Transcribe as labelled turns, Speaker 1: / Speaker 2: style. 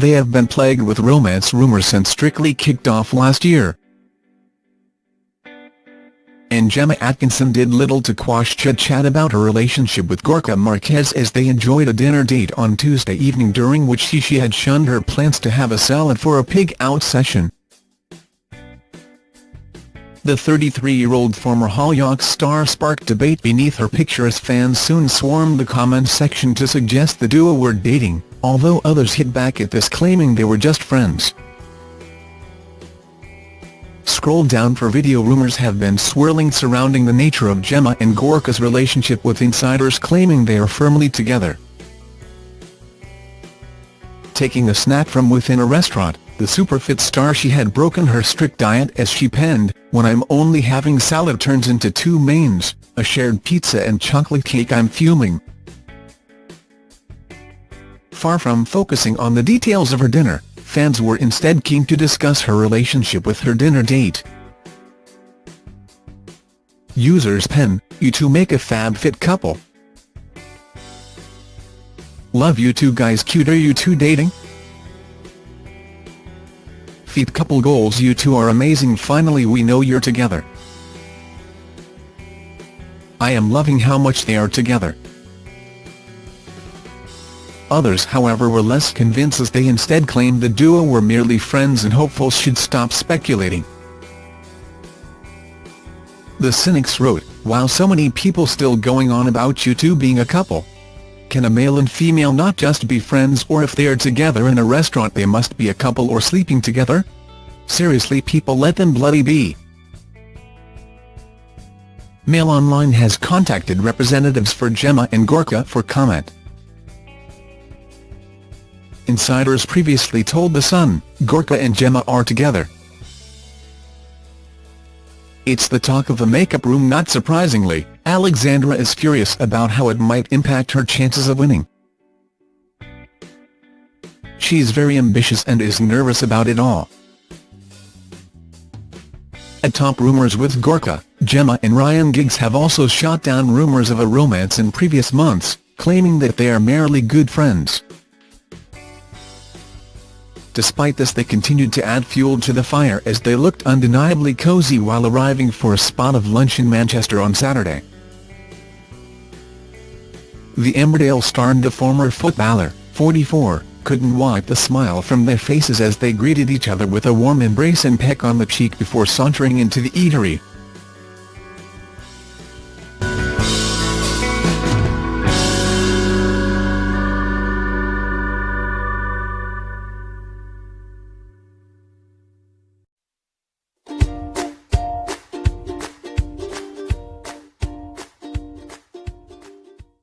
Speaker 1: they have been plagued with romance rumours since Strictly kicked off last year. And Gemma Atkinson did little to quash chit-chat about her relationship with Gorka Marquez as they enjoyed a dinner date on Tuesday evening during which she, she had shunned her plans to have a salad for a pig-out session. The 33-year-old former Hollyoaks star sparked debate beneath her picture as fans soon swarmed the comments section to suggest the duo were dating, although others hit back at this claiming they were just friends. Scroll down for video rumours have been swirling surrounding the nature of Gemma and Gorka's relationship with insiders claiming they are firmly together. Taking a snack from within a restaurant, the superfit star she had broken her strict diet as she penned, when I'm only having salad turns into two mains, a shared pizza and chocolate cake I'm fuming. Far from focusing on the details of her dinner, fans were instead keen to discuss her relationship with her dinner date. Users pen, you two make a fab fit couple. Love you two guys cute are you two dating? Feet couple goals you two are amazing finally we know you're together. I am loving how much they are together. Others however were less convinced as they instead claimed the duo were merely friends and hopefuls should stop speculating. The cynics wrote, while so many people still going on about you two being a couple, can a male and female not just be friends or if they are together in a restaurant they must be a couple or sleeping together? Seriously people let them bloody be. Mail Online has contacted representatives for Gemma and Gorka for comment. Insiders previously told The Sun, Gorka and Gemma are together. It's the talk of the makeup room not surprisingly, Alexandra is furious about how it might impact her chances of winning. She's very ambitious and is nervous about it all. Atop rumours with Gorka, Gemma and Ryan Giggs have also shot down rumours of a romance in previous months, claiming that they are merely good friends. Despite this they continued to add fuel to the fire as they looked undeniably cosy while arriving for a spot of lunch in Manchester on Saturday. The Emmerdale star and the former footballer, 44, couldn't wipe the smile from their faces as they greeted each other with a warm embrace and peck on the cheek before sauntering into the eatery,